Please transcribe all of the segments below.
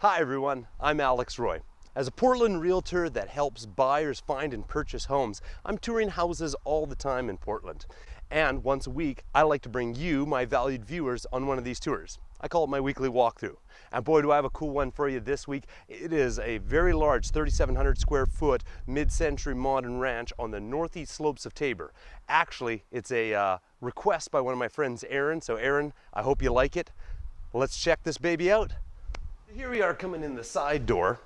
Hi everyone, I'm Alex Roy. As a Portland realtor that helps buyers find and purchase homes, I'm touring houses all the time in Portland. And once a week, I like to bring you, my valued viewers, on one of these tours. I call it my weekly walkthrough. And boy, do I have a cool one for you this week. It is a very large 3,700 square foot mid-century modern ranch on the northeast slopes of Tabor. Actually, it's a uh, request by one of my friends, Aaron. So Aaron, I hope you like it. Let's check this baby out. Here we are coming in the side door.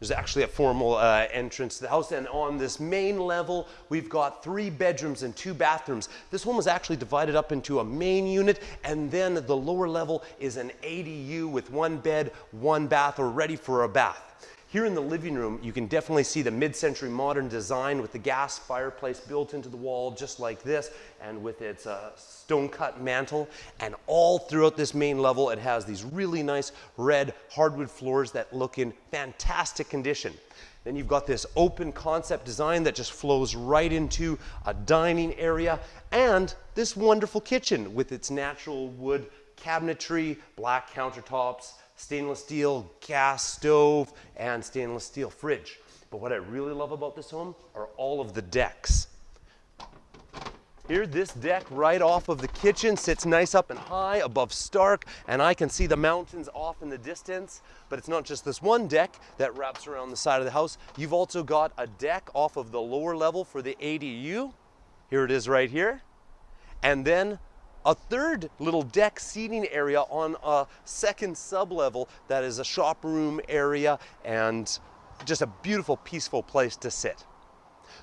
There's actually a formal uh, entrance to the house, and on this main level, we've got three bedrooms and two bathrooms. This one was actually divided up into a main unit, and then the lower level is an ADU with one bed, one bath, or ready for a bath. Here in the living room, you can definitely see the mid-century modern design with the gas fireplace built into the wall just like this and with its uh, stone-cut mantle. And all throughout this main level, it has these really nice red hardwood floors that look in fantastic condition. Then you've got this open concept design that just flows right into a dining area and this wonderful kitchen with its natural wood cabinetry, black countertops, stainless steel gas stove, and stainless steel fridge. But what I really love about this home are all of the decks. Here, this deck right off of the kitchen sits nice up and high above Stark, and I can see the mountains off in the distance. But it's not just this one deck that wraps around the side of the house. You've also got a deck off of the lower level for the ADU. Here it is right here. And then a third little deck seating area on a second sublevel that is a shop room area and just a beautiful, peaceful place to sit.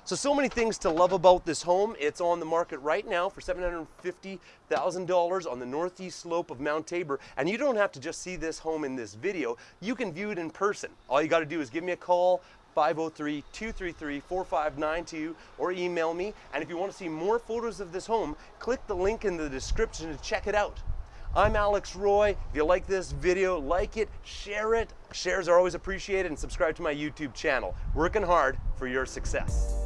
So, so many things to love about this home. It's on the market right now for $750,000 on the northeast slope of Mount Tabor. And you don't have to just see this home in this video. You can view it in person. All you got to do is give me a call, 503-233-4592 or email me. And if you want to see more photos of this home, click the link in the description to check it out. I'm Alex Roy. If you like this video, like it, share it. Shares are always appreciated and subscribe to my YouTube channel. Working hard for your success.